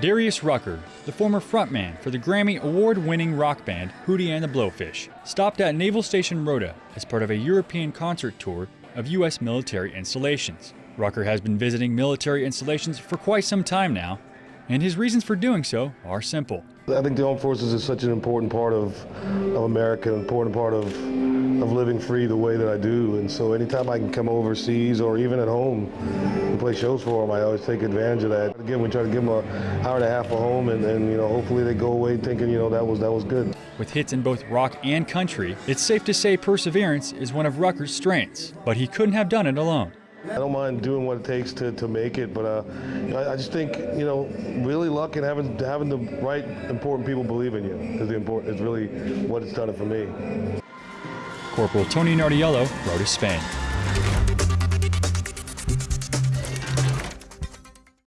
Darius Rucker, the former frontman for the Grammy award winning rock band Hootie and the Blowfish, stopped at Naval Station Rota as part of a European concert tour of U.S. military installations. Rucker has been visiting military installations for quite some time now, and his reasons for doing so are simple. I think the armed forces is such an important part of, of America, an important part of, of living free the way that I do. And so anytime I can come overseas or even at home and play shows for them, I always take advantage of that. Again, we try to give them an hour and a half at home and, and, you know, hopefully they go away thinking, you know, that was, that was good. With hits in both rock and country, it's safe to say perseverance is one of Rucker's strengths, but he couldn't have done it alone. I don't mind doing what it takes to, to make it, but uh, I, I, just think you know, really luck and having having the right important people believe in you is the important. Is really what it's done for me. Corporal Tony Nardiello, Rota Spain.